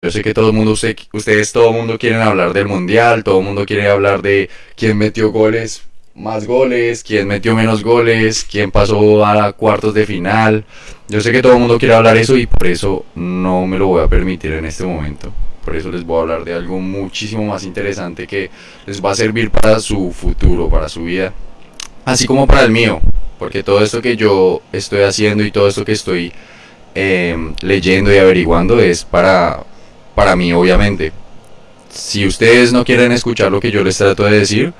Yo sé que todo el mundo, usted- ustedes, todo el mundo quieren hablar del mundial, todo el mundo quiere hablar de quién metió goles, más goles, quién metió menos goles, quién pasó a cuartos de final. Yo sé que todo el mundo quiere hablar eso y por eso no me lo voy a permitir en este momento. Por eso les voy a hablar de algo muchísimo más interesante que les va a servir para su futuro, para su vida, así como para el mío. Porque todo esto que yo estoy haciendo y todo esto que estoy em, leyendo y averiguando es para, para mí, obviamente. Si ustedes no quieren escuchar lo que yo les trato de decir,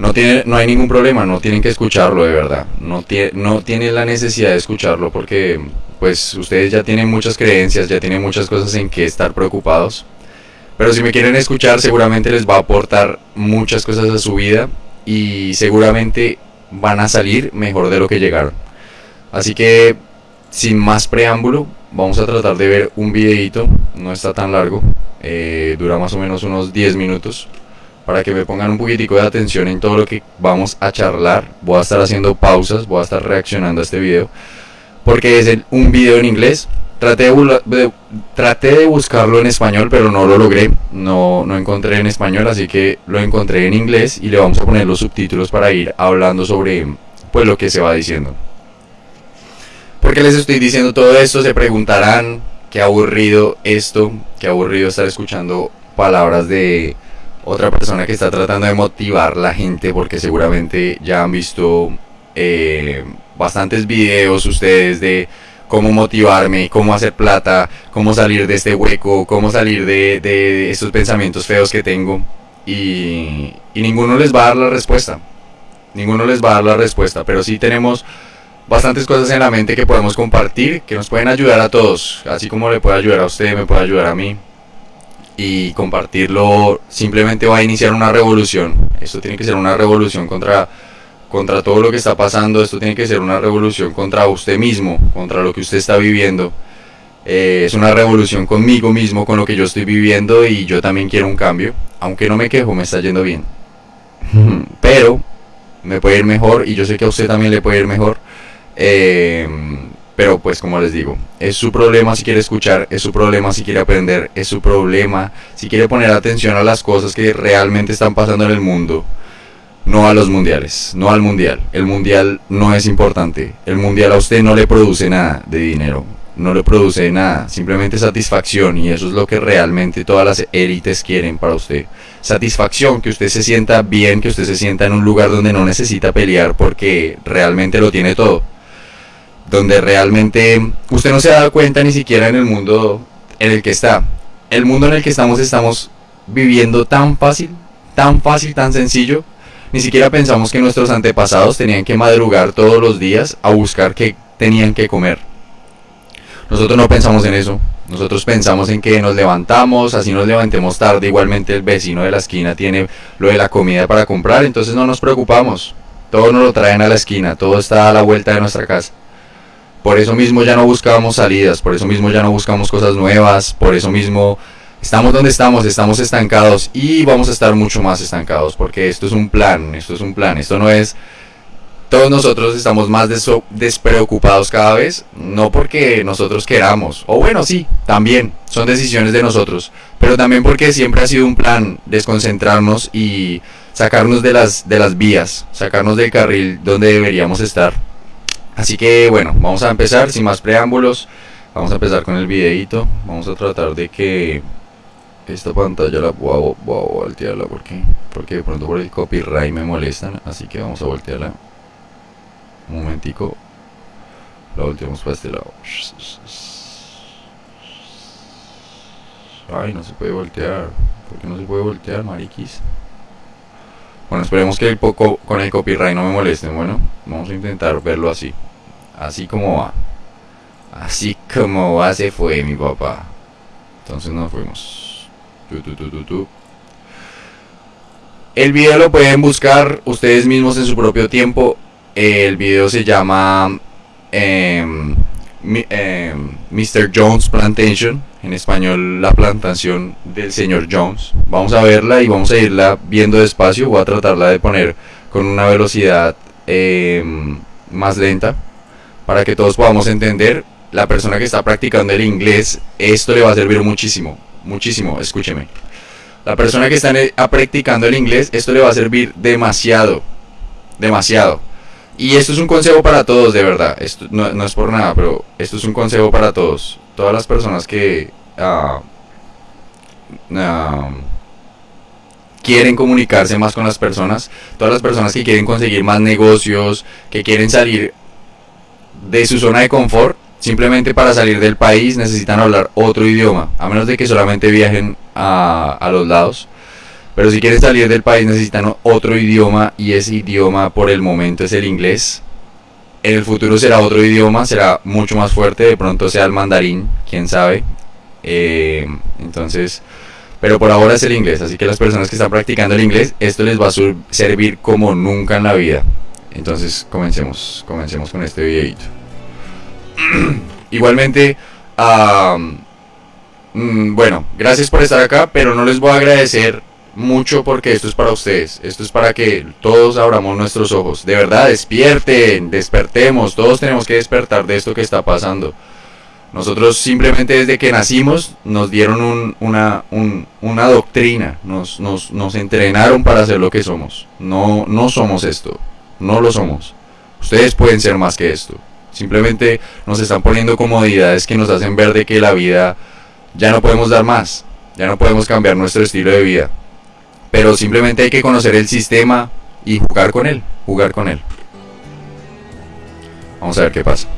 no, tiene, no hay ningún problema, no tienen que escucharlo de verdad. No, tie- no tienen la necesidad de escucharlo porque pues ustedes ya tienen muchas creencias, ya tienen muchas cosas en que estar preocupados. Pero si me quieren escuchar, seguramente les va a aportar muchas cosas a su vida y seguramente van a salir mejor de lo que llegaron. Así que, sin más preámbulo, vamos a tratar de ver un videito, no está tan largo, eh, dura más o menos unos 10 minutos, para que me pongan un poquitico de atención en todo lo que vamos a charlar. Voy a estar haciendo pausas, voy a estar reaccionando a este video, porque es un video en inglés. Traté de- traté de buscarlo en español, pero no lo logré. No, no encontré en español, así que lo encontré en inglés y le vamos a poner los subtítulos para ir hablando sobre pues lo que se va diciendo. ¿Por qué les estoy diciendo todo esto? Se preguntarán qué aburrido esto, qué aburrido estar escuchando palabras de otra persona que está tratando de motivar la gente, porque seguramente ya han visto eh, bastantes videos ustedes de cómo motivarme, cómo hacer plata, cómo salir de este hueco, cómo salir de, de estos pensamientos feos que tengo. Y, y ninguno les va a dar la respuesta. Ninguno les va a dar la respuesta, pero sí tenemos bastantes cosas en la mente que podemos compartir, que nos pueden ayudar a todos, así como le puede ayudar a usted, me puede ayudar a mí. Y compartirlo simplemente va a iniciar una revolución. Esto tiene que ser una revolución contra, contra todo lo que está pasando. Esto tiene que ser una revolución contra usted mismo, contra lo que usted está viviendo. Eh, es una revolución conmigo mismo, con lo que yo estoy viviendo y yo también quiero un cambio. Aunque no me quejo, me está yendo bien. Pero me puede ir mejor y yo sé que a usted también le puede ir mejor. Eh, pero pues como les digo, es su problema si quiere escuchar, es su problema si quiere aprender, es su problema si quiere poner atención a las cosas que realmente están pasando en el mundo. No a los mundiales, no al mundial. El mundial no es importante. El mundial a usted no le produce nada de dinero. No le produce nada, simplemente satisfacción y eso es lo que realmente todas las élites quieren para usted. Satisfacción, que usted se sienta bien, que usted se sienta en un lugar donde no necesita pelear porque realmente lo tiene todo donde realmente usted no se da cuenta ni siquiera en el mundo en el que está. El mundo en el que estamos estamos viviendo tan fácil, tan fácil, tan sencillo. Ni siquiera pensamos que nuestros antepasados tenían que madrugar todos los días a buscar qué tenían que comer. Nosotros no pensamos en eso. Nosotros pensamos en que nos levantamos, así nos levantemos tarde, igualmente el vecino de la esquina tiene lo de la comida para comprar, entonces no nos preocupamos. Todo nos lo traen a la esquina, todo está a la vuelta de nuestra casa. Por eso mismo ya no buscamos salidas, por eso mismo ya no buscamos cosas nuevas, por eso mismo estamos donde estamos, estamos estancados y vamos a estar mucho más estancados porque esto es un plan, esto es un plan, esto no es... Todos nosotros estamos más despreocupados cada vez, no porque nosotros queramos, o bueno, sí, también, son decisiones de nosotros, pero también porque siempre ha sido un plan desconcentrarnos y sacarnos de las, de las vías, sacarnos del carril donde deberíamos estar. Así que bueno, vamos a empezar sin más preámbulos. Vamos a empezar con el videito. Vamos a tratar de que esta pantalla la voy a, voltearla porque, porque de pronto por el copyright me molestan. Así que vamos a voltearla. Un momentico. La volteamos para este lado. Ay, no se puede voltear. ¿Por qué no se puede voltear, mariquis? Bueno, esperemos que el poco con el copyright no me molesten. Bueno, vamos a intentar verlo así. Así como va. Así como va se fue mi papá. Entonces nos fuimos. Tu, tu, tu. El video lo pueden buscar ustedes mismos en su propio tiempo. El video se llama em, Mr. Jones Plantation. En español, la plantación del señor Jones. Vamos a verla y vamos a irla viendo despacio. Voy a tratarla de poner con una velocidad em, más lenta para que todos podamos entender. La persona que está practicando el inglés, esto le va a servir muchísimo. muchísimo, escúcheme. La persona que está practicando el inglés, esto le va a servir demasiado, demasiado. Y esto es un consejo para todos, de verdad. Esto no, es por nada, pero esto es un consejo para todos. Todas las personas que ah, quieren comunicarse más con las personas, todas las personas que quieren conseguir más negocios, que quieren salir de su zona de confort, simplemente para salir del país necesitan hablar otro idioma, a menos de que solamente viajen a, a los lados. Pero si quieren salir del país necesitan otro idioma y ese idioma por el momento es el inglés. En el futuro será otro idioma, será mucho más fuerte, de pronto sea el mandarín, quién sabe. Eh, entonces, pero por ahora es el inglés, así que las personas que están practicando el inglés, esto les va a servir como nunca en la vida. Entonces, comencemos, comencemos con este videito. Igualmente, mm, bueno, gracias por estar acá, pero no les voy a agradecer mucho porque esto es para ustedes. Esto es para que todos abramos nuestros ojos. De verdad, despierten, despertemos. Todos tenemos que despertar de esto que está pasando. Nosotros simplemente desde que nacimos nos dieron una, una doctrina, nos, nos, nos entrenaron para ser lo que somos. No, no somos esto, no lo somos. Ustedes pueden ser más que esto. Simplemente nos están poniendo comodidades que nos hacen ver de que la vida ya no podemos dar más, ya no podemos cambiar nuestro estilo de vida pero simplemente hay que conocer el sistema y jugar con él, jugar con él. Vamos a ver qué pasa.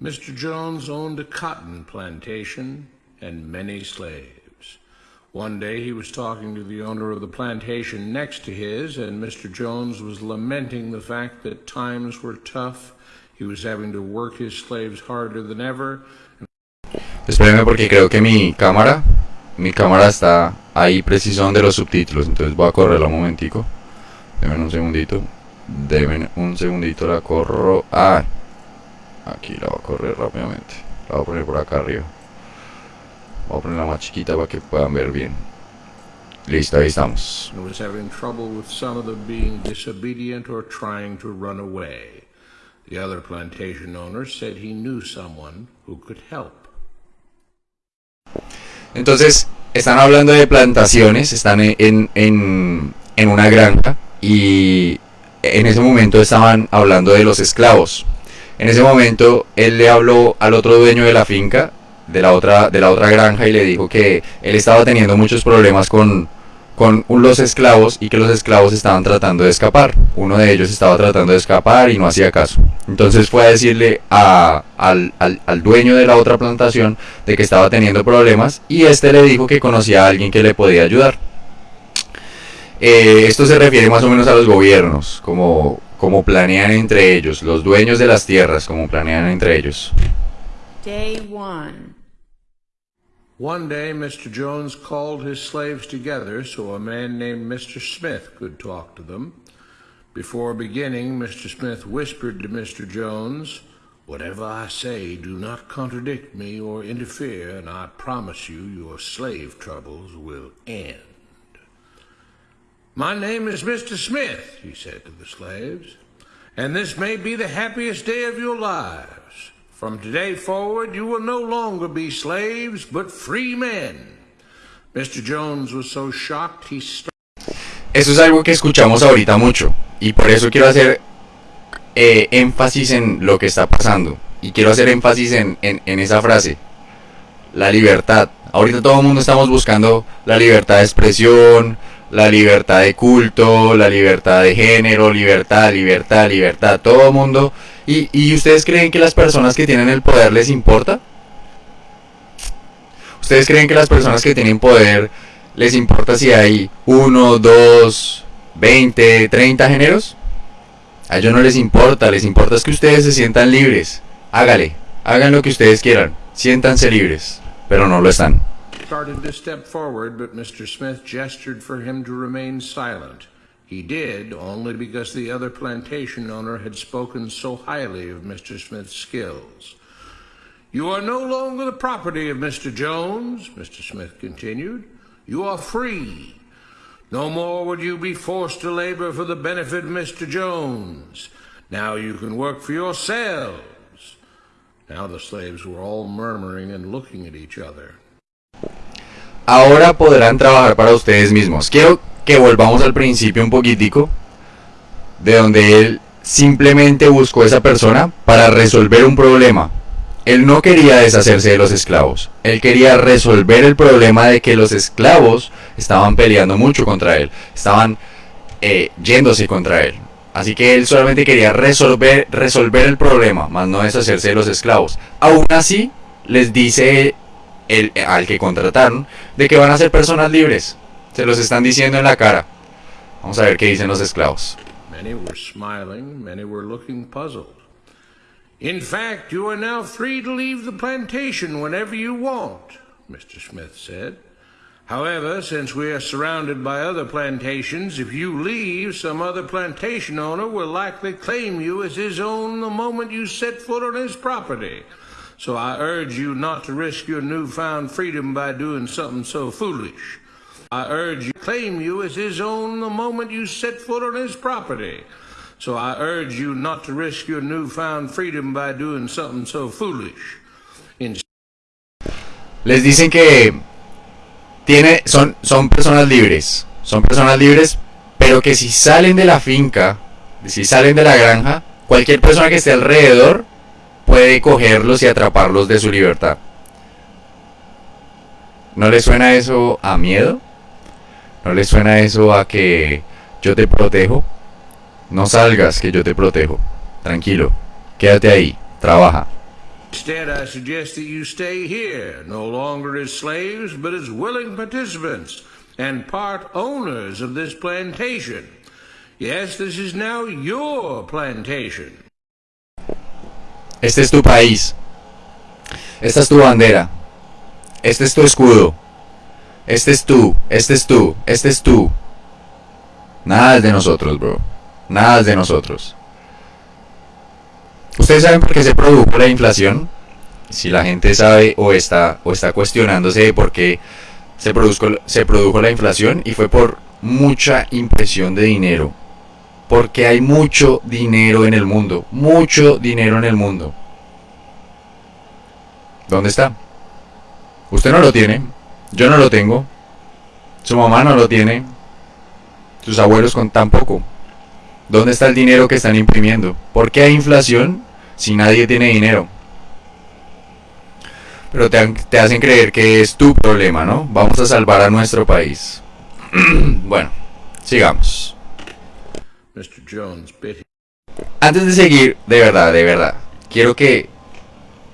Mr. Jones owned a cotton plantation and many slaves. One day he was talking to the owner of the plantation next to his, and Mr. Jones was lamenting the fact that times were tough He was having to work his slaves harder than ever. Espérenme porque creo que mi cámara, mi cámara está ahí preciso donde los subtítulos, entonces voy a correrla un momentico. Denme un segundito. Denme un segundito, la corro. Ah, aquí la voy a correr rápidamente. La voy a poner por acá arriba. Voy a ponerla más chiquita para que puedan ver bien. Listo, ahí estamos. was having trouble with some of them being disobedient or trying to run away. The other plantation owner said he knew someone who could help. Entonces, están hablando de plantaciones, están en, en, en una granja y en ese momento estaban hablando de los esclavos. En ese momento él le habló al otro dueño de la finca, de la otra, de la otra granja, y le dijo que él estaba teniendo muchos problemas con, con los esclavos y que los esclavos estaban tratando de escapar. Uno de ellos estaba tratando de escapar y no hacía caso. Entonces fue a decirle a, al, al, dueño de la otra plantación de que estaba teniendo problemas y este le dijo que conocía a alguien que le podía ayudar. Eh, esto se refiere más o menos a los gobiernos, como, como planean entre ellos, los dueños de las tierras, como planean entre ellos. Day one. One day, Mr. Jones called his slaves together so a man named Mr. Smith could talk to them. Before beginning, Mr. Smith whispered to Mr. Jones, Whatever I say, do not contradict me or interfere, and I promise you your slave troubles will end. My name is Mr. Smith, he said to the slaves, and this may be the happiest day of your lives. From today forward, you will no longer be slaves, but free men. Mr. Jones was so shocked he Eso es algo que escuchamos ahorita mucho y por eso quiero hacer eh, énfasis en lo que está pasando y quiero hacer énfasis en, en, esa frase, la libertad. Ahorita todo el mundo estamos buscando la libertad de expresión, la libertad de culto, la libertad de género, libertad, libertad, libertad, todo el mundo ¿Y, ustedes creen que las personas que tienen el poder les importa? ¿Ustedes creen que las personas que tienen poder les importa si hay uno, dos, veinte, treinta géneros? A ellos no les importa, les importa es que ustedes se sientan libres. Hágale, hagan lo que ustedes quieran, siéntanse libres, pero no lo están. He did only because the other plantation owner had spoken so highly of Mr. Smith's skills. You are no longer the property of Mr. Jones, Mr. Smith continued. You are free. No more would you be forced to labor for the benefit of Mr. Jones. Now you can work for yourselves. Now the slaves were all murmuring and looking at each other. Ahora podrán trabajar para ustedes mismos. Quiero que volvamos al principio un poquitico, de donde él simplemente buscó a esa persona para resolver un problema. Él no quería deshacerse de los esclavos, él quería resolver el problema de que los esclavos estaban peleando mucho contra él, estaban eh, yéndose contra él. Así que él solamente quería resolver, resolver el problema, más no deshacerse de los esclavos. Aún así, les dice el, al que contrataron de que van a ser personas libres. Se los están diciendo en la cara. Vamos a ver qué dicen los esclavos. Many were smiling, many were looking puzzled. In fact, you are now free to leave the plantation whenever you want, Mr. Smith said. However, since we are surrounded by other plantations, if you leave, some other plantation owner will likely claim you as his own the moment you set foot on his property. So I urge you not to risk your newfound freedom by doing something so foolish. I urge you claim you as his own the moment you set foot on his property. So I urge you not to risk your newfound freedom by doing something so foolish. Les dicen que tiene, son, son personas libres, son personas libres, pero que si salen de la finca, si salen de la granja, cualquier persona que esté alrededor puede cogerlos y atraparlos de su libertad. ¿No le suena eso a miedo? ¿No le suena eso a que yo te protejo? No salgas, que yo te protejo. Tranquilo. Quédate ahí. Trabaja. Instead, I suggest that you stay here, no longer as slaves, but as willing participants and part owners of this plantation. Yes, this is now your plantation. Este es tu país. Esta es tu bandera. Este es tu escudo. Este es tú. Este es tú. Este es tú. Nada es de nosotros, bro. Nada de nosotros. ¿Ustedes saben por qué se produjo la inflación? Si la gente sabe o está, o está cuestionándose de por qué se se produjo la inflación y fue por mucha impresión de dinero. Porque hay mucho dinero en el mundo. Mucho dinero en el mundo. ¿Dónde está? Usted no lo tiene. Yo no lo tengo. Su mamá no lo tiene. Sus abuelos con tan poco. ¿Dónde está el dinero que están imprimiendo? ¿Por qué hay inflación si nadie tiene dinero? Pero te, hacen creer que es tu problema, ¿no? Vamos a salvar a nuestro país. bueno, sigamos. Antes de seguir, de verdad, de verdad, quiero que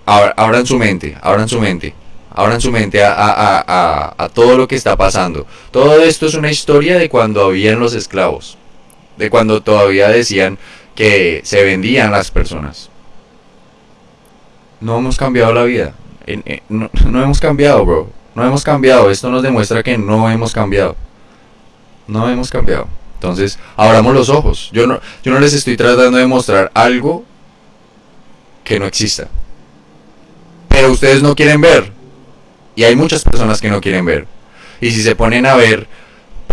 abran su mente, abran su mente, abran su mente a, a, a todo lo que está pasando. Todo esto es una historia de cuando habían los esclavos de cuando todavía decían que se vendían las personas. No hemos cambiado la vida. No, hemos cambiado, bro. No hemos cambiado. Esto nos demuestra que no hemos cambiado. No hemos cambiado. Entonces, abramos los ojos. Yo no, yo no les estoy tratando de mostrar algo que no exista. Pero ustedes no quieren ver. Y hay muchas personas que no quieren ver. Y si se ponen a ver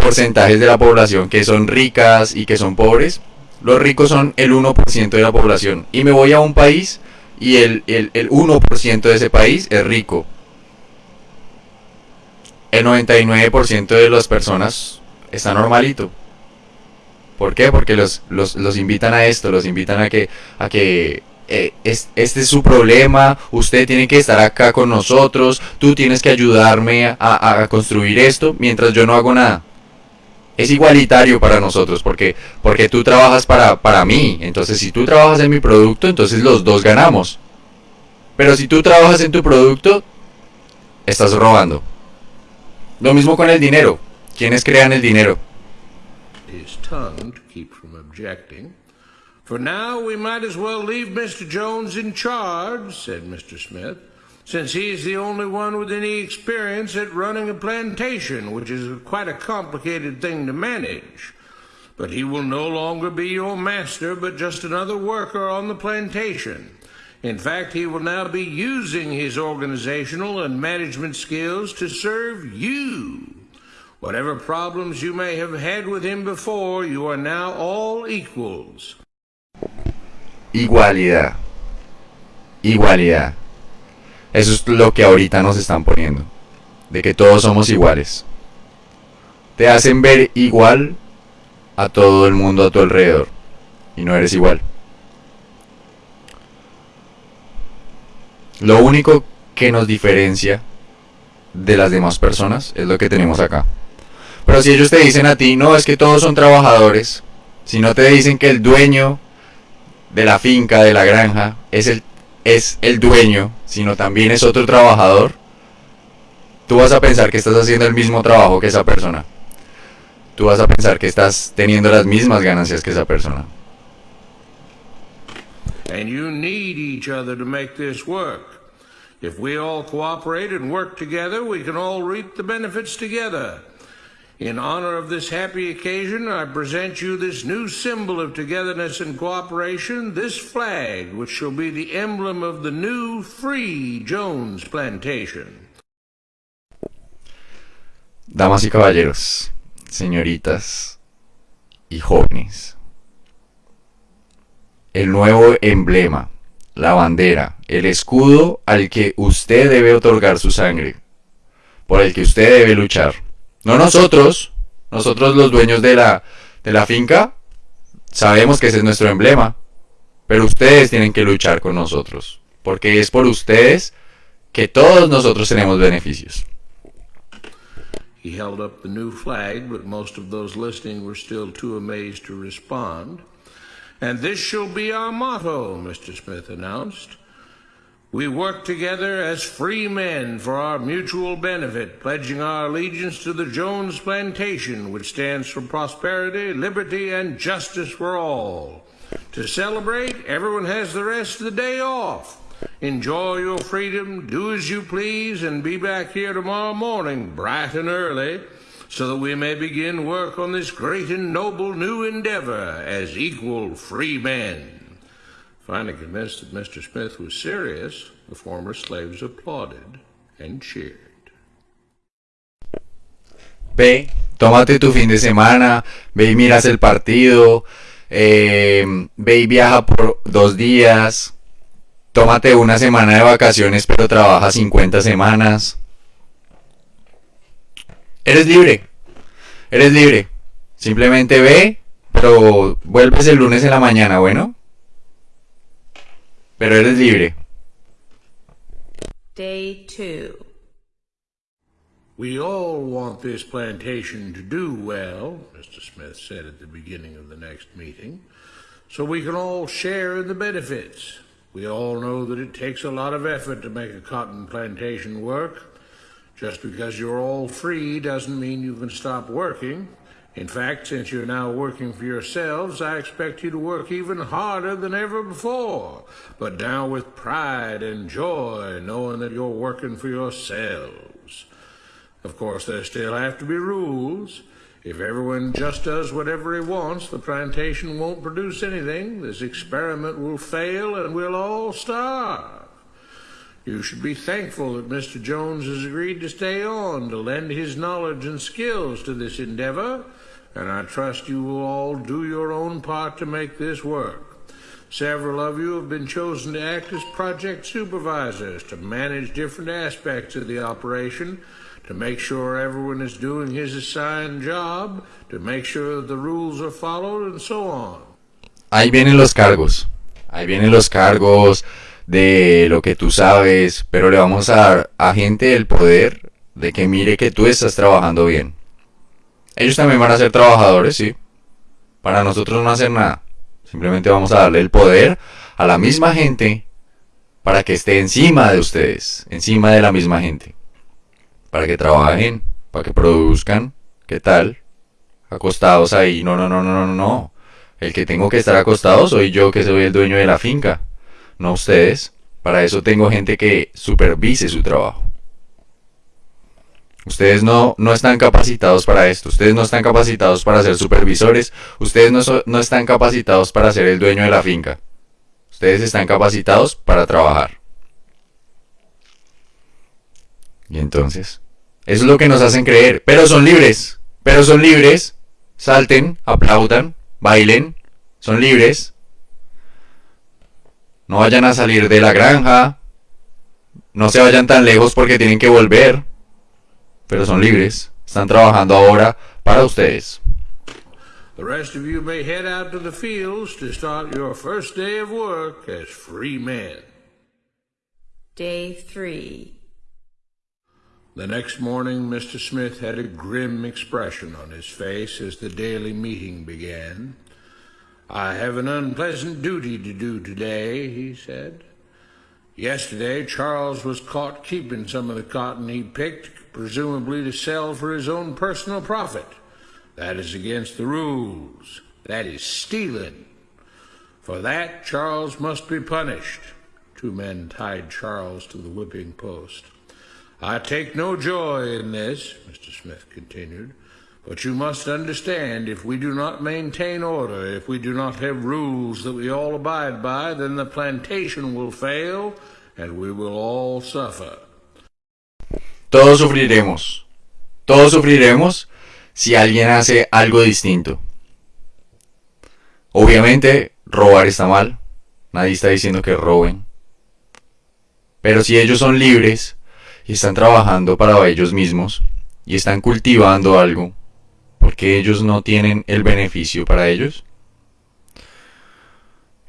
porcentajes de la población que son ricas y que son pobres. Los ricos son el 1% de la población. Y me voy a un país y el, el, 1% de ese país es rico. El 99% de las personas está normalito. ¿Por qué? Porque los, los, los, invitan a esto, los invitan a que, a que eh, este es su problema, usted tiene que estar acá con nosotros, tú tienes que ayudarme a, a construir esto mientras yo no hago nada es igualitario para nosotros, porque, porque tú trabajas para, para mí, entonces si tú trabajas en mi producto, entonces los dos ganamos. Pero si tú trabajas en tu producto, estás robando. Lo mismo con el dinero. ¿Quiénes crean el dinero? For now, we might as well leave Mr. Jones in charge, said Mr. Smith. since he's the only one with any experience at running a plantation, which is quite a complicated thing to manage. But he will no longer be your master, but just another worker on the plantation. In fact, he will now be using his organizational and management skills to serve you. Whatever problems you may have had with him before, you are now all equals. Igualdad. Igualdad. Eso es lo que ahorita nos están poniendo. De que todos somos iguales. Te hacen ver igual a todo el mundo a tu alrededor. Y no eres igual. Lo único que nos diferencia de las demás personas es lo que tenemos acá. Pero si ellos te dicen a ti, no, es que todos son trabajadores, si no te dicen que el dueño de la finca, de la granja, es el, es el dueño, sino también es otro trabajador, tú vas a pensar que estás haciendo el mismo trabajo que esa persona. Tú vas a pensar que estás teniendo las mismas ganancias que esa persona. And you need each other to make this work. If we all cooperate and work together, we can all reap the benefits together. In honor of this happy occasion, I present you this new symbol of togetherness and cooperation, this flag, which shall be the emblem of the new Free Jones Plantation. Damas y caballeros, señoritas y jóvenes, el nuevo emblema, la bandera, el escudo al que usted debe otorgar su sangre, por el que usted debe luchar. No nosotros, nosotros los dueños de la, de la finca, sabemos que ese es nuestro emblema, pero ustedes tienen que luchar con nosotros, porque es por ustedes que todos nosotros tenemos beneficios. He held up the new flag, but most of those listening were still too amazed to respond. And this shall be our motto, Mr. Smith announced. We work together as free men for our mutual benefit, pledging our allegiance to the Jones Plantation, which stands for prosperity, liberty, and justice for all. To celebrate, everyone has the rest of the day off. Enjoy your freedom, do as you please, and be back here tomorrow morning, bright and early, so that we may begin work on this great and noble new endeavor as equal free men. Ve, tómate tu fin de semana, ve y miras el partido, eh, ve y viaja por dos días, tómate una semana de vacaciones pero trabaja 50 semanas. Eres libre, eres libre. Simplemente ve, pero vuelves el lunes en la mañana, bueno. Pero eres libre. Day 2. We all want this plantation to do well, Mr. Smith said at the beginning of the next meeting, so we can all share in the benefits. We all know that it takes a lot of effort to make a cotton plantation work. Just because you're all free doesn't mean you can stop working. In fact, since you're now working for yourselves, I expect you to work even harder than ever before, but now with pride and joy, knowing that you're working for yourselves. Of course, there still have to be rules. If everyone just does whatever he wants, the plantation won't produce anything. This experiment will fail and we'll all starve. You should be thankful that Mr. Jones has agreed to stay on to lend his knowledge and skills to this endeavor and I trust you will all do your own part to make this work. Several of you have been chosen to act as project supervisors to manage different aspects of the operation, to make sure everyone is doing his assigned job, to make sure the rules are followed, and so on. Ahí vienen los cargos. Ahí vienen los cargos de lo que tú sabes, pero le vamos a dar a gente el poder de que mire que tú estás trabajando bien. Ellos también van a ser trabajadores, sí. Para nosotros no hacer nada. Simplemente vamos a darle el poder a la misma gente para que esté encima de ustedes, encima de la misma gente. Para que trabajen, para que produzcan. ¿Qué tal? Acostados ahí. No, no, no, no, no, no. El que tengo que estar acostado soy yo que soy el dueño de la finca. No ustedes. Para eso tengo gente que supervise su trabajo. Ustedes no, no están capacitados para esto, ustedes no están capacitados para ser supervisores, ustedes no, no están capacitados para ser el dueño de la finca. Ustedes están capacitados para trabajar. Y entonces, Eso es lo que nos hacen creer. Pero son libres. Pero son libres. Salten, aplaudan, bailen. Son libres. No vayan a salir de la granja. No se vayan tan lejos porque tienen que volver. Pero son libres. Están trabajando ahora para ustedes. The rest of you may head out to the fields to start your first day of work as free men. Day 3. The next morning, Mr. Smith had a grim expression on his face as the daily meeting began. I have an unpleasant duty to do today, he said. Yesterday, Charles was caught keeping some of the cotton he picked, presumably to sell for his own personal profit. That is against the rules. That is stealing. For that, Charles must be punished. Two men tied Charles to the whipping post. I take no joy in this, Mr. Smith continued, but you must understand if we do not maintain order, if we do not have rules that we all abide by, then the plantation will fail and we will all suffer. Todos sufriremos. Todos sufriremos si alguien hace algo distinto. Obviamente, robar está mal. Nadie está diciendo que roben. Pero si ellos son libres y están trabajando para ellos mismos y están cultivando algo, porque ellos no tienen el beneficio para ellos?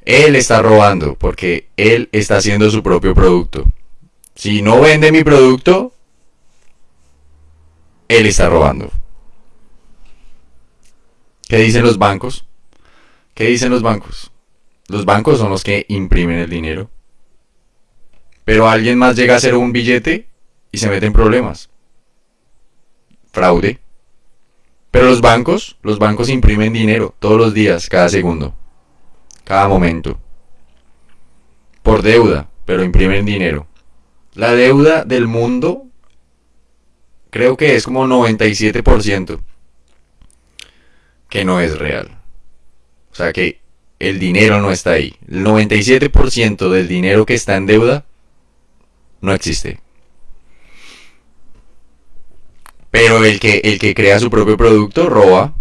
Él está robando porque él está haciendo su propio producto. Si no vende mi producto, él está robando. ¿Qué dicen los bancos? ¿Qué dicen los bancos? Los bancos son los que imprimen el dinero. Pero alguien más llega a hacer un billete y se mete en problemas. Fraude. Pero los bancos, los bancos imprimen dinero todos los días, cada segundo, cada momento. Por deuda, pero imprimen dinero. La deuda del mundo creo que es como 97% que no es real. O sea que el dinero no está ahí. El 97% del dinero que está en deuda no existe. Pero el que, el que crea su propio producto roba.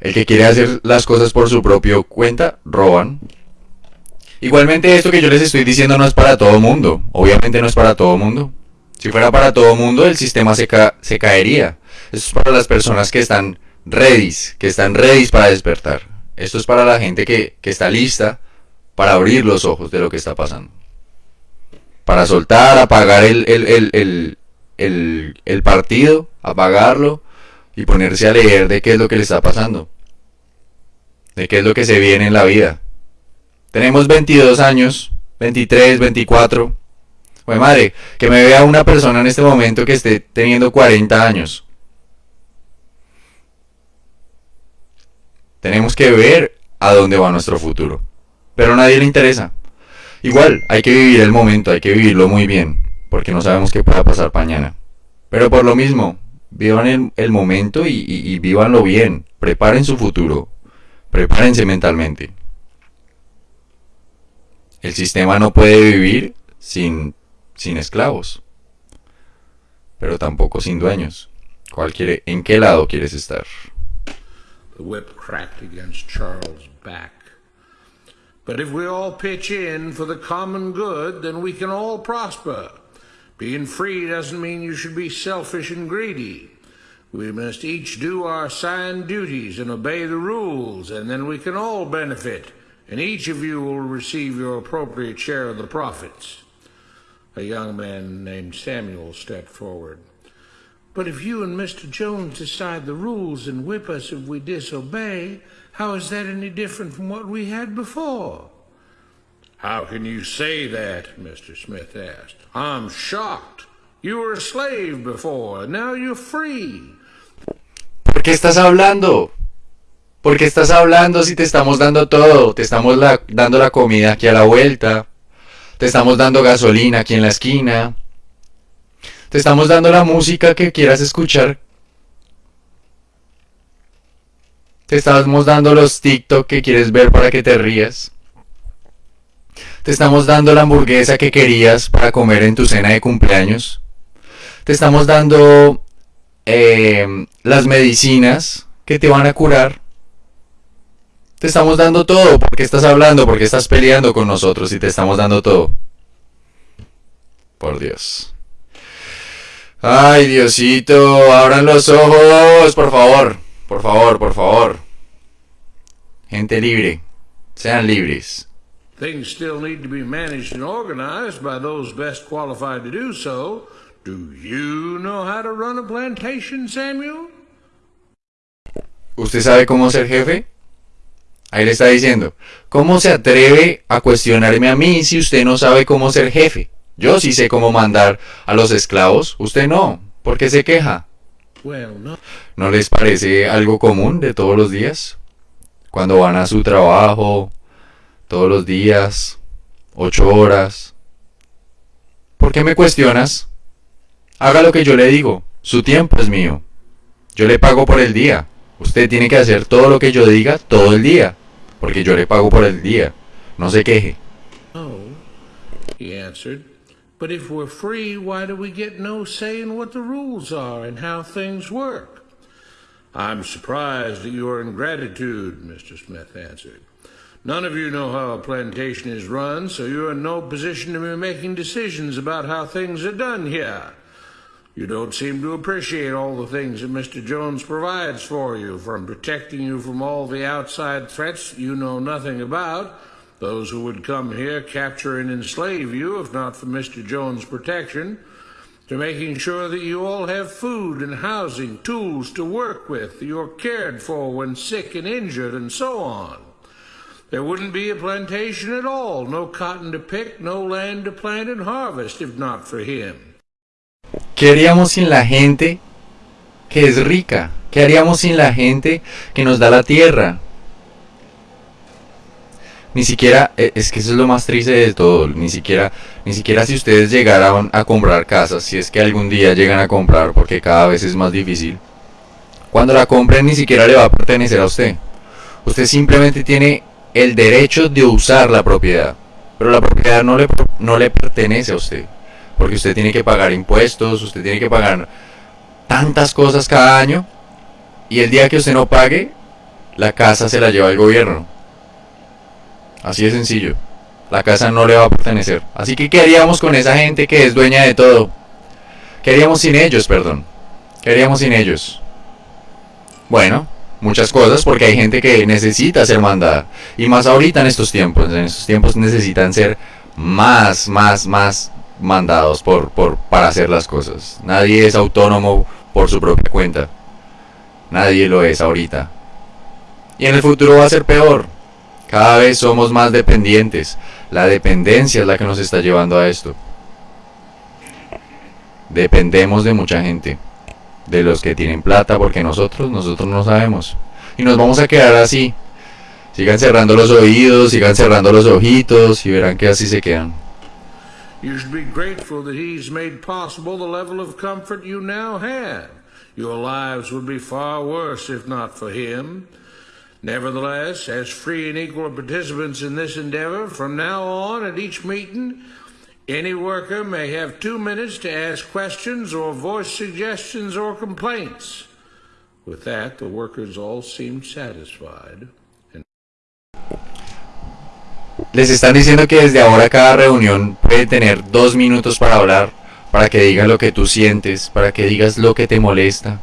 El que quiere hacer las cosas por su propio cuenta, roban. Igualmente esto que yo les estoy diciendo no es para todo mundo. Obviamente no es para todo mundo. Si fuera para todo mundo, el sistema se, se caería. Esto es para las personas que están ready, que están ready para despertar. Esto es para la gente que, que está lista para abrir los ojos de lo que está pasando. Para soltar, apagar el, el, el, el, el partido, apagarlo y ponerse a leer de qué es lo que le está pasando. De qué es lo que se viene en la vida. Tenemos 22 años, 23, 24. Pues madre, que me vea una persona en este momento que esté teniendo 40 años. Tenemos que ver a dónde va nuestro futuro. Pero a nadie le interesa. Igual, hay que vivir el momento, hay que vivirlo muy bien, porque no sabemos qué pueda pasar mañana. Pero por lo mismo, vivan el, momento y, y, vívanlo bien. Preparen su futuro. Prepárense mentalmente. El sistema no puede vivir sin, sin esclavos, pero tampoco sin dueños. ¿Cuál quiere, ¿En qué lado quieres estar? The whip cracked against Charles' back. But if we all pitch in for the common good, then we can all prosper. Being free doesn't mean you should be selfish and greedy. We must each do our assigned duties and obey the rules, and then we can all benefit, and each of you will receive your appropriate share of the profits. A young man named Samuel stepped forward. But if you and Mr. Jones decide the rules and whip us if we disobey, how is that any different from what we had before? How can you say that? Mr. Smith asked. I'm shocked. You were a slave before, and now you're free. ¿Por qué estás hablando? ¿Por qué estás hablando si te estamos dando todo? Te estamos la, dando la comida aquí a la vuelta. Te estamos dando gasolina aquí en la esquina. Te estamos dando la música que quieras escuchar. Te estamos dando los TikTok que quieres ver para que te rías. Te estamos dando la hamburguesa que querías para comer en tu cena de cumpleaños. Te estamos dando em, las medicinas que te van a curar. Te estamos dando todo. porque estás hablando? porque estás peleando con nosotros y te estamos dando todo? Por Dios. Ay, Diosito, abran los ojos, por favor. Por favor, por favor. Gente libre. Sean libres. Things still need to be managed and organized by those best qualified to do so. Do you know how to run a plantation, Samuel? ¿Usted sabe cómo ser jefe? Ahí le está diciendo, ¿cómo se atreve a cuestionarme a mí si usted no sabe cómo ser jefe? Yo sí sé cómo mandar a los esclavos, usted no. ¿Por qué se queja? ¿No les parece algo común de todos los días? Cuando van a su trabajo, todos los días, ocho horas. ¿Por qué me cuestionas? Haga lo que yo le digo. Su tiempo es mío. Yo le pago por el día. Usted tiene que hacer todo lo que yo diga todo el día. Porque yo le pago por el día. No se queje. Oh, he answered. But if we're free, why do we get no say in what the rules are and how things work? I'm surprised at your ingratitude, Mr. Smith answered. None of you know how a plantation is run, so you're in no position to be making decisions about how things are done here. You don't seem to appreciate all the things that Mr. Jones provides for you, from protecting you from all the outside threats you know nothing about those who would come here, capture and enslave you, if not for Mr. Jones' protection, to making sure that you all have food and housing, tools to work with, you're cared for when sick and injured, and so on. There wouldn't be a plantation at all, no cotton to pick, no land to plant and harvest, if not for him. ¿Qué haríamos sin la gente que es rica? ¿Qué haríamos sin la gente que nos da la tierra? ni siquiera, e, es que eso es lo más triste de todo, ni siquiera, ni siquiera si ustedes llegaran a comprar casas, si es que algún día llegan a comprar, porque cada vez es más difícil, cuando la compren ni siquiera le va a pertenecer a usted. Usted simplemente tiene el derecho de usar la propiedad, pero la propiedad no le, no le pertenece a usted, porque usted tiene que pagar impuestos, usted tiene que pagar tantas cosas cada año, y el día que usted no pague, la casa se la lleva el gobierno. Así de sencillo. La casa no le va a pertenecer. Así que, ¿qué haríamos con esa gente que es dueña de todo? ¿Qué haríamos sin ellos, perdón? ¿Qué haríamos sin ellos? Bueno, muchas cosas porque hay gente que necesita ser mandada. Y más ahorita en estos tiempos. En estos tiempos necesitan ser más, más, más mandados por, por, para hacer las cosas. Nadie es autónomo por su propia cuenta. Nadie lo es ahorita. Y en el futuro va a ser peor. Cada vez somos más dependientes. La dependencia es la que nos está llevando a esto. Dependemos de mucha gente. De los que tienen plata porque nosotros, nosotros no sabemos. Y nos vamos a quedar así. Sigan cerrando los oídos, sigan cerrando los ojitos y verán que así se quedan. You should be grateful that he's made possible the level of comfort you now have. Your lives would be far worse if not for him. Nevertheless, as free and equal participants in this endeavor, from now on at each meeting, any worker may have two minutes to ask questions or voice suggestions or complaints. With that, the workers all seemed satisfied. Les están diciendo que desde ahora cada reunión puede tener dos minutos para hablar, para que digas lo que tú sientes, para que digas lo que te molesta.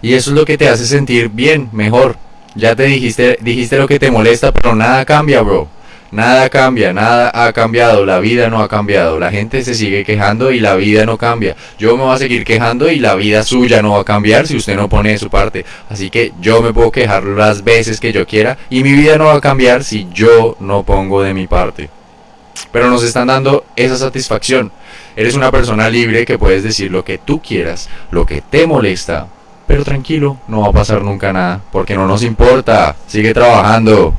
Y eso es lo que te hace sentir bien, mejor. Ya te dijiste, dijiste lo que te molesta, pero nada cambia, bro. Nada cambia, nada ha cambiado, la vida no ha cambiado, la gente se sigue quejando y la vida no cambia. Yo me voy a seguir quejando y la vida suya no va a cambiar si usted no pone de su parte. Así que yo me puedo quejar las veces que yo quiera y mi vida no va a cambiar si yo no pongo de mi parte. Pero nos están dando esa satisfacción. Eres una persona libre que puedes decir lo que tú quieras, lo que te molesta, pero tranquilo, no va a pasar nunca nada, porque no nos importa. Sigue trabajando.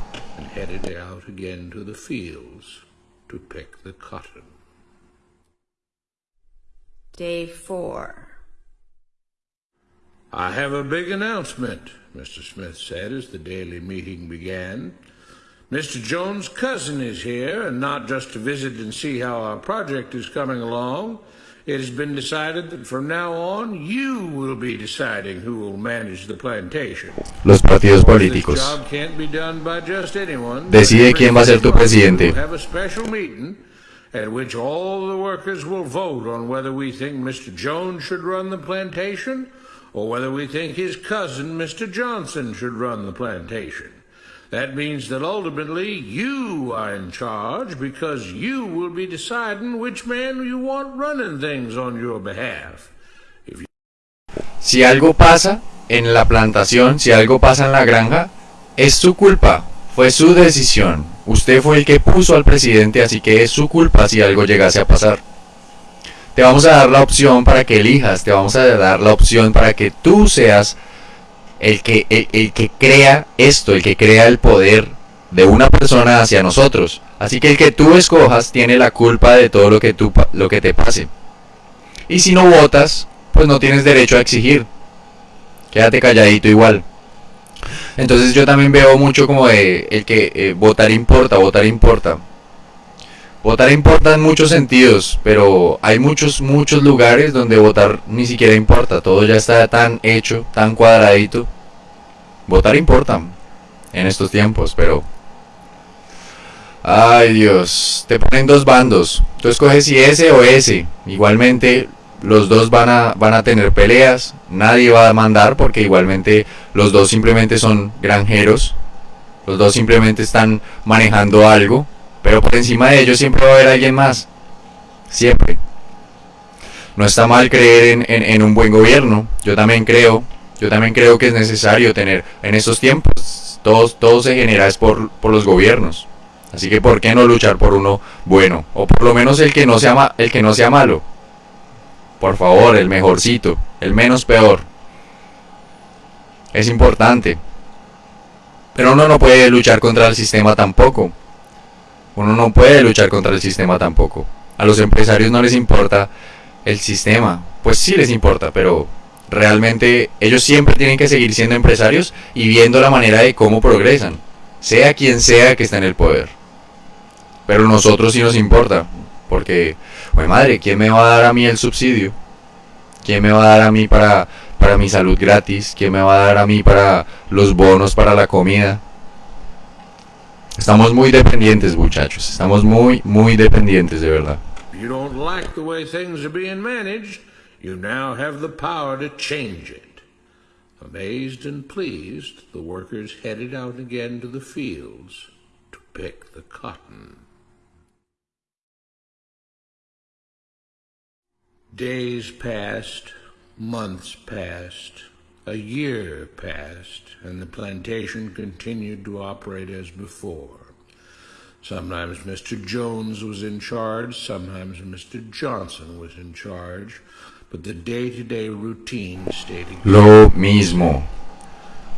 Day 4. I have a big announcement, Mr. Smith said as the daily meeting began. Mr. Jones' cousin is here, and not just to visit and see how our project is coming along. It has been decided that from now on you will be deciding who will manage the plantation. Los partidos políticos. job can't be done by just anyone. Decide quién va a ser tu presidente. Have a special meeting at which all the workers will vote on whether we think Mr. Jones should run the plantation or whether we think his cousin, Mr. Johnson, should run the plantation. That means that ultimately you are in charge because you will be deciding which man you want running things on your behalf. Si algo pasa en la plantación, si algo pasa en la granja, es su culpa. Fue su decisión. Usted fue el que puso al presidente, así que es su culpa si algo llegase a pasar. Te vamos a dar la opción para que elijas, te vamos a dar la opción para que tú seas el que, el, que crea esto, el que crea el poder de una persona hacia nosotros. Así que el que tú escojas tiene la culpa de todo lo que, tú, lo que te pase. Y si no votas, pues no tienes derecho a exigir. Quédate calladito igual. Entonces yo también veo mucho como de el que eh, votar importa, votar importa. Votar importa en muchos sentidos, pero hay muchos, muchos lugares donde votar ni siquiera importa. Todo ya está tan hecho, tan cuadradito. Votar importa en estos tiempos, pero... Ay Dios, te ponen dos bandos. Tú escoges si ese o ese. Igualmente los dos van a, van a tener peleas. Nadie va a mandar porque igualmente los dos simplemente son granjeros. Los dos simplemente están manejando algo. Pero por encima de ellos siempre va a haber alguien más. Siempre. No está mal creer en, en- un buen gobierno. Yo también creo. Yo también creo que es necesario tener en estos tiempos. Todo, todo se genera es por, por los gobiernos. Así que ¿por qué no luchar por uno bueno? O por lo menos el que no sea, el que no sea malo. Por favor, el mejorcito, el menos peor. Es importante. Pero uno no puede luchar contra el sistema tampoco. Uno no puede luchar contra el sistema tampoco. A los empresarios no les importa el sistema. Pues sí les importa, pero realmente ellos siempre tienen que seguir siendo empresarios y viendo la manera de cómo progresan. Sea quien sea que está en el poder. Pero nosotros sí nos importa. Porque, pues madre, ¿quién me va a dar a mí el subsidio? ¿Quién me va a dar a mí para, para mi salud gratis? ¿Quién me va a dar a mí para los bonos para la comida? Estamos muy dependientes, muchachos. Estamos muy, muy dependientes, de verdad. You don't like the way things are being managed, you now have the power to change it. Amazed and pleased, the workers headed out again to the fields to pick the cotton. Days passed, months passed, a year passed, and the plantation continued to operate as before. Sometimes Mr. Jones was in charge, sometimes Mr. Johnson was in charge, but the day to day routine stayed. Lo mismo.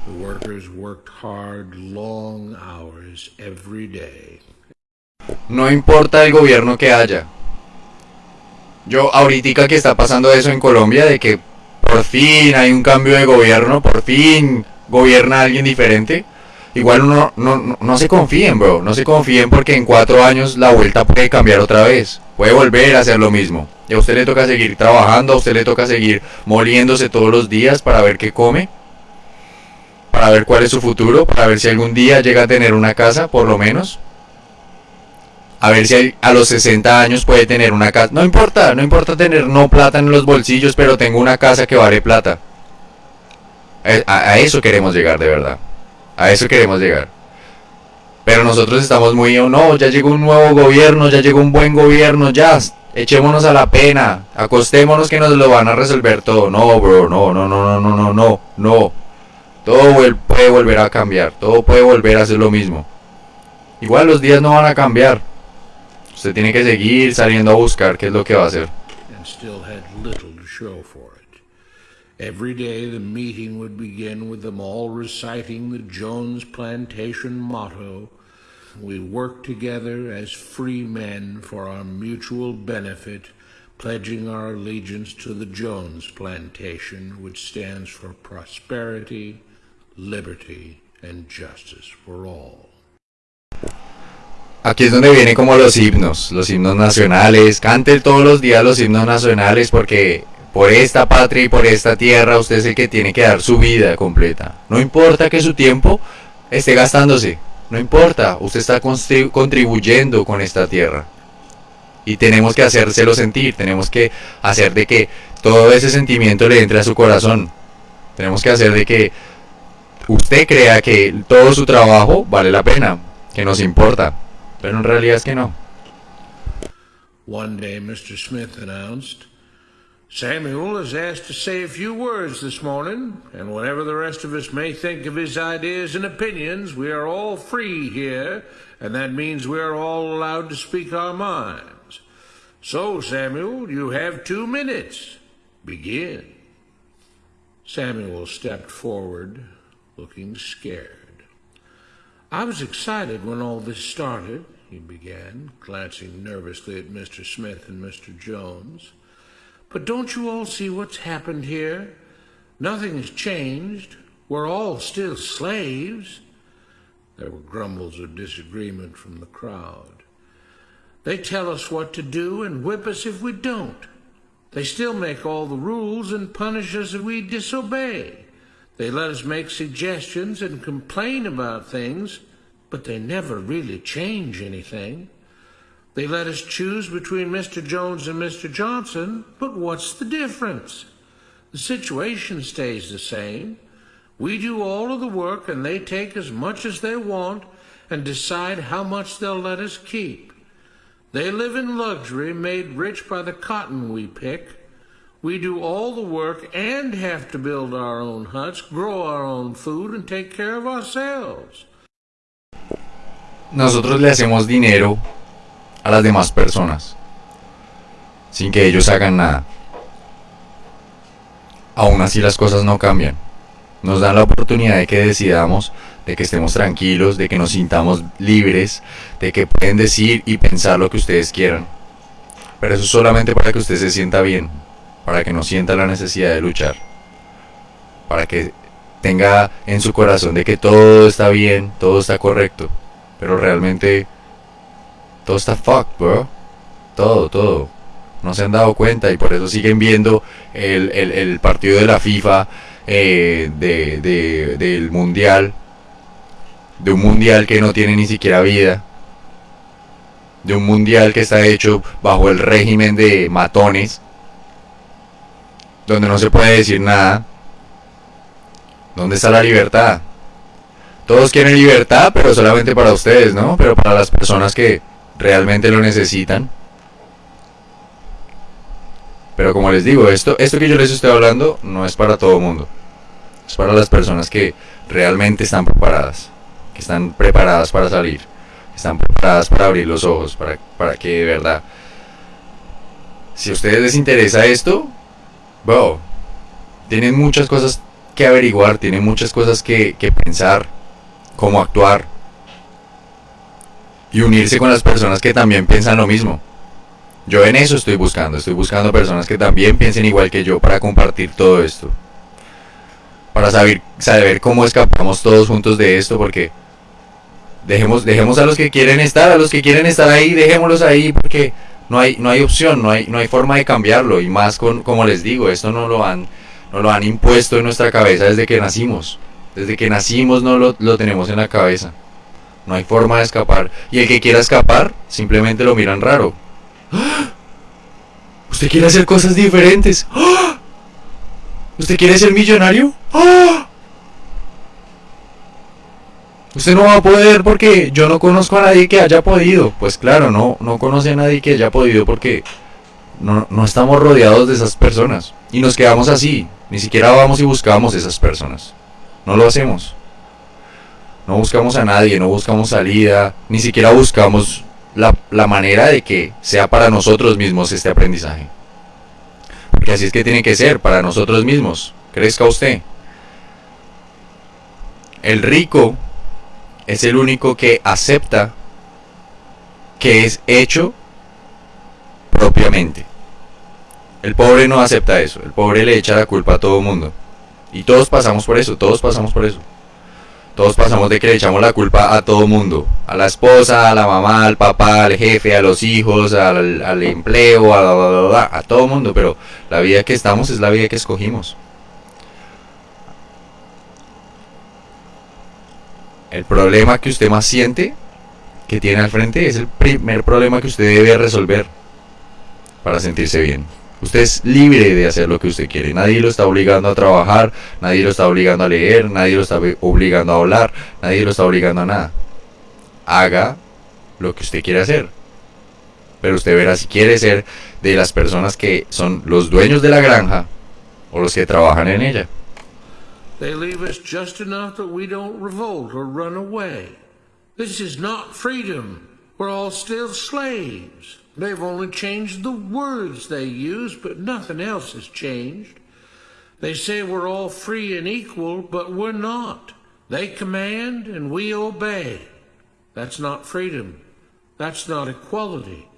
The workers worked hard, long hours every day. No importa el gobierno que haya. Yo ahorita que está pasando eso en Colombia, de que por fin hay un cambio de gobierno, por fin gobierna alguien diferente. Igual uno no, no, no se confíen, bro. No se confíen porque en cuatro años la vuelta puede cambiar otra vez. Puede volver a hacer lo mismo. Y a usted le toca seguir trabajando, a usted le toca seguir moliéndose todos los días para ver qué come. Para ver cuál es su futuro, para ver si algún día llega a tener una casa, por lo menos. A ver si a los 60 años puede tener una casa. No importa, no importa tener no plata en los bolsillos, pero tengo una casa que vale plata. A, eso queremos llegar de verdad. A eso queremos llegar. Pero nosotros estamos muy, oh, no, ya llegó un nuevo gobierno, ya llegó un buen gobierno, ya, echémonos a la pena, acostémonos que nos lo van a resolver todo. No, bro, no, no, no, no, no, no, no, no. Todo puede volver a cambiar, todo puede volver a ser lo mismo. Igual los días no van a cambiar. Usted tiene que seguir saliendo a buscar qué es lo que va a hacer. and still had little to show for it. Every day the meeting would begin with them all reciting the Jones Plantation motto We work together as free men for our mutual benefit, pledging our allegiance to the Jones Plantation, which stands for prosperity, liberty, and justice for all. Aquí es donde vienen como los himnos, los himnos nacionales. Cante todos los días los himnos nacionales porque por esta patria y por esta tierra usted es el que tiene que dar su vida completa. No importa que su tiempo esté gastándose, no importa, usted está contribuyendo con esta tierra. Y tenemos que hacérselo sentir, tenemos que hacer de que todo ese sentimiento le entre a su corazón. Tenemos que hacer de que usted crea que todo su trabajo vale la pena, que nos importa. Pero en realidad es que no. One day Mr. Smith announced, Samuel is asked to say a few words this morning, and whatever the rest of us may think of his ideas and opinions, we are all free here, and that means we are all allowed to speak our minds. So, Samuel, you have two minutes. Begin. Samuel stepped forward, looking scared. I was excited when all this started, he began, glancing nervously at Mr. Smith and Mr. Jones. But don't you all see what's happened here? Nothing has changed. We're all still slaves. There were grumbles of disagreement from the crowd. They tell us what to do and whip us if we don't. They still make all the rules and punish us if we disobey. They let us make suggestions and complain about things, but they never really change anything. They let us choose between Mr. Jones and Mr. Johnson, but what's the difference? The situation stays the same. We do all of the work and they take as much as they want and decide how much they'll let us keep. They live in luxury made rich by the cotton we pick. We do all the work and have to build our own huts, grow our own food, and take care of ourselves. Nosotros le hacemos dinero a las demás personas sin que ellos hagan nada. Aún así las cosas no cambian. Nos dan la oportunidad de que decidamos, de que estemos tranquilos, de que nos sintamos libres, de que pueden decir y pensar lo que ustedes quieran. Pero eso es solamente para que usted se sienta bien, para que no sienta la necesidad de luchar, para que tenga en su corazón de que todo está bien, todo está correcto, pero realmente todo está fucked, bro. Todo, todo. No se han dado cuenta y por eso siguen viendo el, partido de la FIFA, eh, de, del mundial, de un mundial que no tiene ni siquiera vida, de un mundial que está hecho bajo el régimen de matones, donde no se puede decir nada. ¿Dónde está la libertad? Todos quieren libertad, pero solamente para ustedes, ¿no? Pero para las personas que realmente lo necesitan. Pero como les digo, esto, esto que yo les estoy hablando no es para todo el mundo. Es para las personas que realmente están preparadas. Que están preparadas para salir. Que están preparadas para abrir los ojos. Para, para que de verdad... Si a ustedes les interesa esto, Bro, tienen muchas cosas que averiguar, tienen muchas cosas que, pensar, cómo actuar y unirse con las personas que también piensan lo mismo. Yo en eso estoy buscando, estoy buscando personas que también piensen igual que yo para compartir todo esto. Para saber, saber cómo escapamos todos juntos de esto, porque dejemos, dejemos a los que quieren estar, a los que quieren estar ahí, dejémoslos ahí, porque no hay, no hay opción, no hay, no hay forma de cambiarlo. Y más con, como les digo, esto no lo han, no lo han impuesto en nuestra cabeza desde que nacimos. Desde que nacimos no lo, lo tenemos en la cabeza. No hay forma de escapar. Y el que quiera escapar, simplemente lo miran raro. ¿Usted quiere hacer cosas diferentes? ¿Usted quiere ser millonario? ¡Ah! Usted no va a poder porque yo no conozco a nadie que haya podido. Pues claro, no, no conoce a nadie que haya podido porque no, no estamos rodeados de esas personas. Y nos quedamos así. Ni siquiera vamos y buscamos esas personas. No lo hacemos. No buscamos a nadie, no buscamos salida, ni siquiera buscamos la, la manera de que sea para nosotros mismos este aprendizaje. Porque así es que tiene que ser, para nosotros mismos. Crezca usted. El rico es el único que acepta que es hecho propiamente. El pobre no acepta eso, el pobre le echa la culpa a todo mundo. Y todos pasamos por eso, todos pasamos por eso. Todos pasamos de que le echamos la culpa a todo mundo. A la esposa, a la mamá, al papá, al jefe, a los hijos, al, al empleo, a, a todo mundo. Pero la vida que estamos es la vida que escogimos. El problema que usted más siente que tiene al frente es el primer problema que usted debe resolver para sentirse bien. Usted es libre de hacer lo que usted quiere. Nadie lo está obligando a trabajar, nadie lo está obligando a leer, nadie lo está obligando a hablar, nadie lo está obligando a nada. Haga lo que usted quiere hacer. Pero usted verá si quiere ser de las personas que son los dueños de la granja o los que trabajan en ella. They leave us just enough that we don't revolt or run away. This is not freedom. We're all still slaves. They've only changed the words they use, but nothing else has changed. They say we're all free and equal, but we're not. They command and we obey. That's not freedom. That's not equality.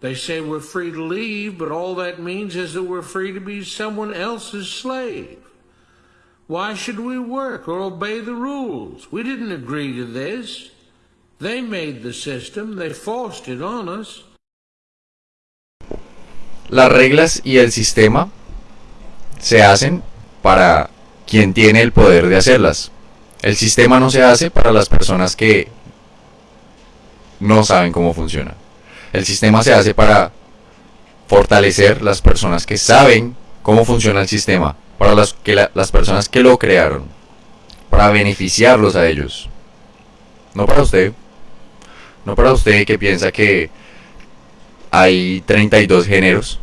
They say we're free to leave, but all that means is that we're free to be someone else's slave. Why should we work or obey the rules? We didn't agree to this. They made the system, they forced it on us. Las reglas y el sistema se hacen para quien tiene el poder de hacerlas. El sistema no se hace para las personas que no saben cómo funciona. El sistema se hace para fortalecer las personas que saben cómo funciona el sistema, para las, que las personas que lo crearon, para beneficiarlos a ellos. No para usted. No para usted que piensa que hay 32 géneros.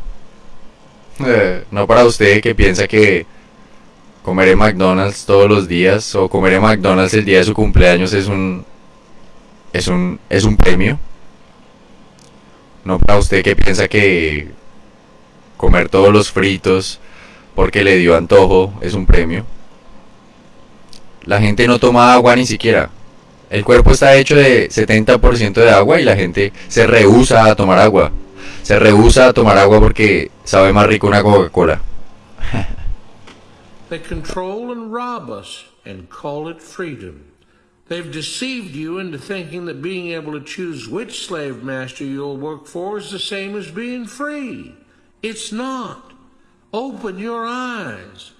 Eh, no para usted que piensa que comer en McDonald's todos los días o comer en McDonald's el día de su cumpleaños es un es un es un premio. No para usted que piensa que comer todos los fritos porque le dio antojo es un premio. La gente no toma agua ni siquiera. El cuerpo está hecho de 70% de agua y la gente se rehúsa a tomar agua. Se rehúsa a tomar agua porque sabe más rico una Coca-Cola. They control and rob us and call it freedom. They've deceived you into thinking that being able to choose which slave master you'll work for is the same as being free. It's not. Open your eyes.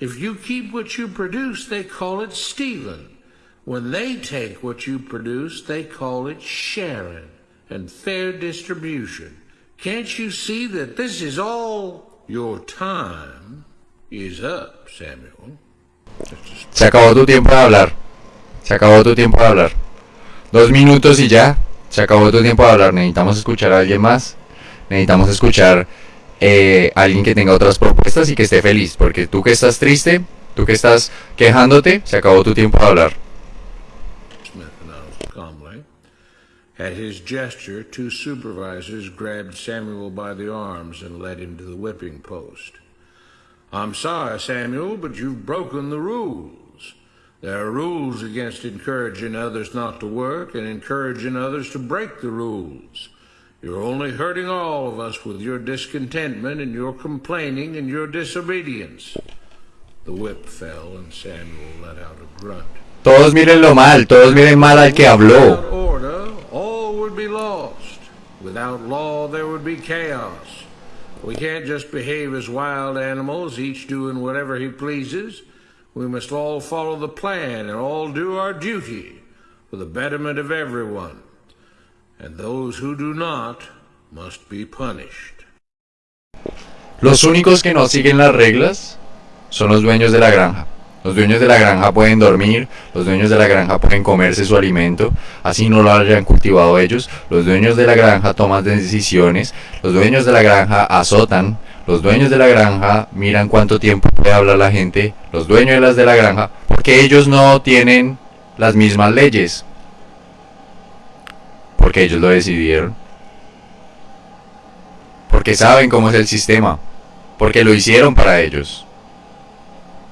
If you keep what you produce, they call it stealing. When they take what you produce, they call it sharing and fair distribution. Can't you see that this is all your time is up, Samuel? Se acabó tu tiempo de hablar. Se acabó tu tiempo de hablar. Dos minutos y ya. Se acabó tu tiempo de hablar. Necesitamos escuchar a alguien más. Necesitamos escuchar eh, alguien que tenga otras propuestas y que esté feliz. Porque tú que estás triste, tú que estás quejándote, se acabó tu tiempo de hablar. At his gesture, two supervisors grabbed Samuel by the arms and led him to the whipping post. I'm sorry, Samuel, but you've broken the rules. There are rules against encouraging others not to work and encouraging others to break the rules. You're only hurting all of us with your discontentment and your complaining and your disobedience. The whip fell and Samuel let out a grunt. Todos miren lo mal, todos miren mal al que habló. Without order, all would be lost. Without law, there would be chaos. We can't just behave as wild animals, each doing whatever he pleases. We must all follow the plan and all do our duty for the betterment of everyone. Los únicos que no siguen las reglas son los dueños de la granja. Los dueños de la granja pueden dormir, los dueños de la granja pueden comerse su alimento, así no lo hayan cultivado ellos. Los dueños de la granja toman decisiones, los dueños de la granja azotan, los dueños de la granja miran cuánto tiempo puede hablar la gente, los dueños de las de la granja, porque ellos no tienen las mismas leyes. Porque ellos lo decidieron. Porque saben cómo es el sistema. Porque lo hicieron para ellos.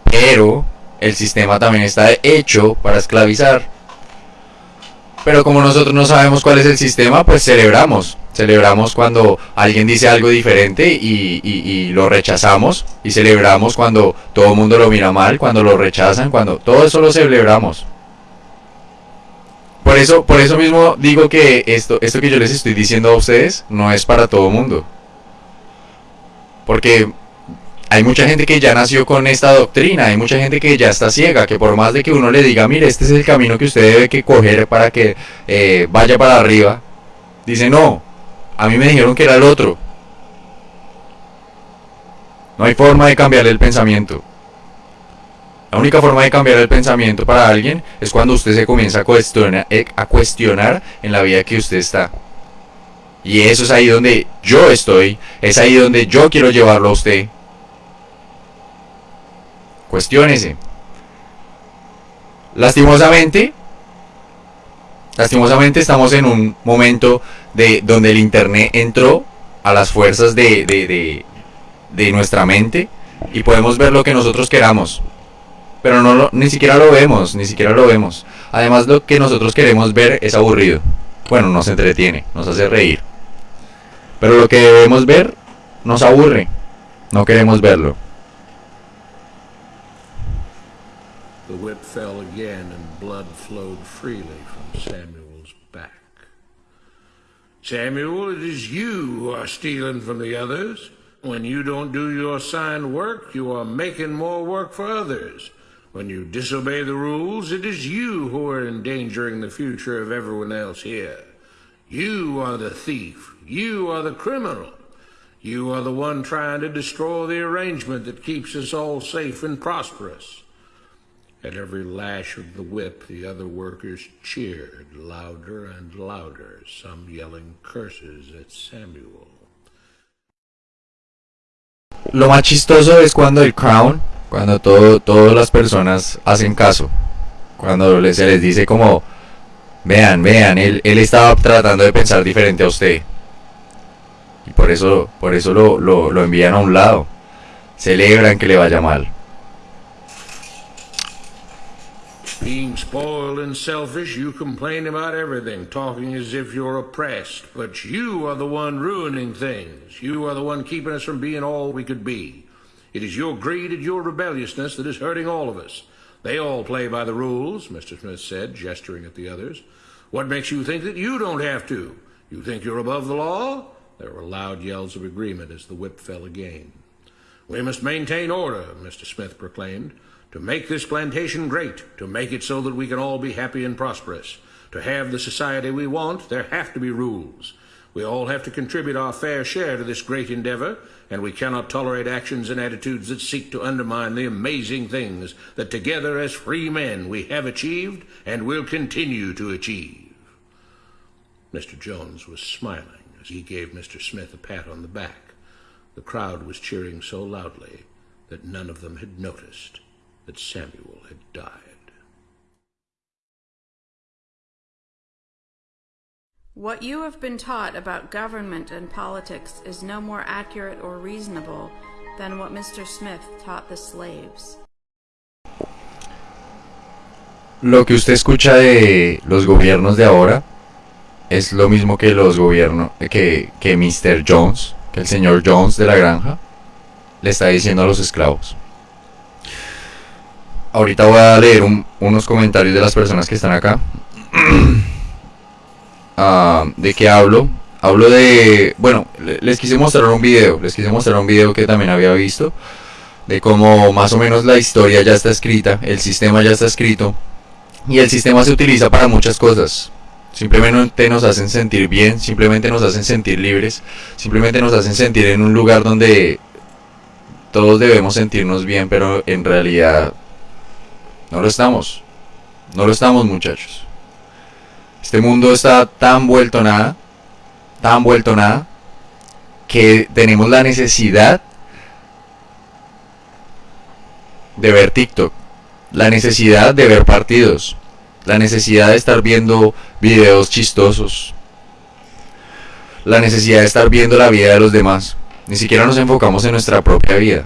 Pero el sistema también está hecho para esclavizar. Pero como nosotros no sabemos cuál es el sistema, pues celebramos. Celebramos cuando alguien dice algo diferente y, lo rechazamos. Y celebramos cuando todo el mundo lo mira mal, cuando lo rechazan, cuando todo eso lo celebramos. Por eso, por eso mismo digo que esto, esto que yo les estoy diciendo a ustedes no es para todo mundo. Porque hay mucha gente que ya nació con esta doctrina, hay mucha gente que ya está ciega, que por más de que uno le diga, mire, este es el camino que usted debe que coger para que eh, vaya para arriba, dice, no, a mí me dijeron que era el otro. No hay forma de cambiarle el pensamiento. La única forma de cambiar el pensamiento para alguien es cuando usted se comienza a cuestionar, eh, a cuestionar en la vida que usted está. Y eso es ahí donde yo estoy, es ahí donde yo quiero llevarlo a usted. Cuestiónese. Lastimosamente, lastimosamente estamos en un momento de donde el internet entró a las fuerzas de, de, de nuestra mente y podemos ver lo que nosotros queramos pero no ni siquiera lo vemos, ni siquiera lo vemos. Además lo que nosotros queremos ver es aburrido. Bueno, nos entretiene, nos hace reír. Pero lo que debemos ver nos aburre. No queremos verlo. The whip fell again and blood flowed freely from Samuel's back. Samuel, it is you who are stealing from the others. When you don't do your assigned work, you are making more work for others. When you disobey the rules, it is you who are endangering the future of everyone else here. You are the thief. You are the criminal. You are the one trying to destroy the arrangement that keeps us all safe and prosperous. At every lash of the whip, the other workers cheered louder and louder, some yelling curses at Samuel. Lo más chistoso es cuando el Crown Cuando todo, todas las personas hacen caso. Cuando se les dice como, vean, vean, él, él estaba tratando de pensar diferente a usted. Y por eso, por eso lo, lo, lo envían a un lado. Celebran que le vaya mal. Being spoiled and selfish, you complain about everything, talking as if you're oppressed. But you are the one ruining things. You are the one keeping us from being all we could be. It is your greed and your rebelliousness that is hurting all of us. They all play by the rules, Mr. Smith said, gesturing at the others. What makes you think that you don't have to? You think you're above the law? There were loud yells of agreement as the whip fell again. We must maintain order, Mr. Smith proclaimed, to make this plantation great, to make it so that we can all be happy and prosperous. To have the society we want, there have to be rules. We all have to contribute our fair share to this great endeavor, and we cannot tolerate actions and attitudes that seek to undermine the amazing things that together as free men we have achieved and will continue to achieve. Mr. Jones was smiling as he gave Mr. Smith a pat on the back. The crowd was cheering so loudly that none of them had noticed that Samuel had died. What you have been taught about government and politics is no more accurate or reasonable than what Mr. Smith taught the slaves. Lo que usted escucha de los gobiernos de ahora es lo mismo que los gobiernos que, que Mr. Jones, que el señor Jones de la granja le está diciendo a los esclavos. Ahorita voy a leer un, unos comentarios de las personas que están acá. Ah, ¿De qué hablo? Hablo de... Bueno, les quise mostrar un video. Les quise mostrar un video que también había visto. De cómo más o menos la historia ya está escrita. El sistema ya está escrito. Y el sistema se utiliza para muchas cosas. Simplemente nos hacen sentir bien. Simplemente nos hacen sentir libres. Simplemente nos hacen sentir en un lugar donde todos debemos sentirnos bien. Pero en realidad no lo estamos. No lo estamos muchachos. Este mundo está tan vuelto nada, tan vuelto nada, que tenemos la necesidad de ver TikTok, la necesidad de ver partidos, la necesidad de estar viendo videos chistosos, la necesidad de estar viendo la vida de los demás. Ni siquiera nos enfocamos en nuestra propia vida.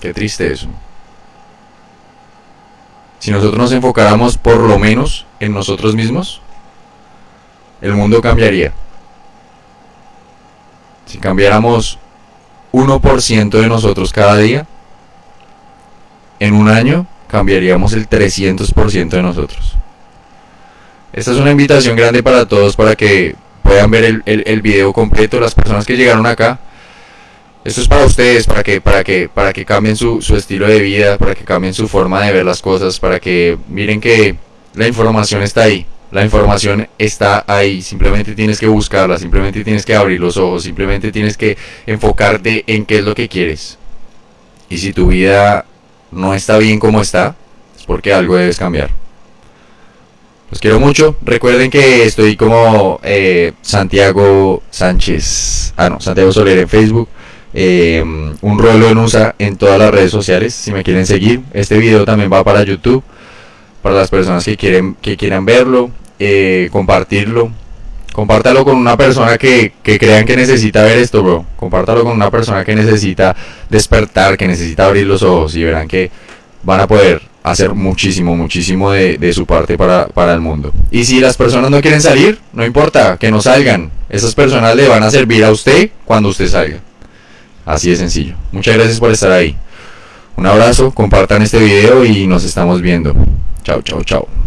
Qué triste eso. Si nosotros nos enfocáramos por lo menos en nosotros mismos, el mundo cambiaría. Si cambiáramos 1% de nosotros cada día, en un año cambiaríamos el 300% de nosotros. Esta es una invitación grande para todos para que puedan ver el, el, el video completo. Las personas que llegaron acá. Esto es para ustedes, para que, para que, para que cambien su, su estilo de vida, para que cambien su forma de ver las cosas, para que miren que la información está ahí. La información está ahí, simplemente tienes que buscarla, simplemente tienes que abrir los ojos, simplemente tienes que enfocarte en qué es lo que quieres. Y si tu vida no está bien como está, es porque algo debes cambiar. Los quiero mucho. Recuerden que estoy como eh, Santiago Sánchez. Ah, no, Santiago Soler en Facebook. Eh, un rollo en USA en todas las redes sociales. Si me quieren seguir. Este video también va para YouTube. Para las personas que quieren que quieran verlo. Eh, compartirlo. Compártalo con una persona que, que crean que necesita ver esto, bro. Compártalo con una persona que necesita despertar, que necesita abrir los ojos y verán que van a poder hacer muchísimo, muchísimo de, de su parte para, para, el mundo. Y si las personas no quieren salir, no importa, que no salgan. Esas personas le van a servir a usted cuando usted salga. Así de sencillo. Muchas gracias por estar ahí. Un abrazo, compartan este video y nos estamos viendo. Chao, chao, chao.